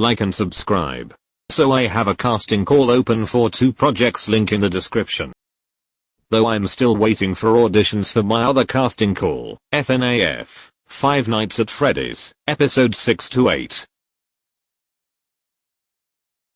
like and subscribe. So I have a casting call open for two projects link in the description. Though I'm still waiting for auditions for my other casting call, FNAF, Five Nights at Freddy's, episode 6 to 8.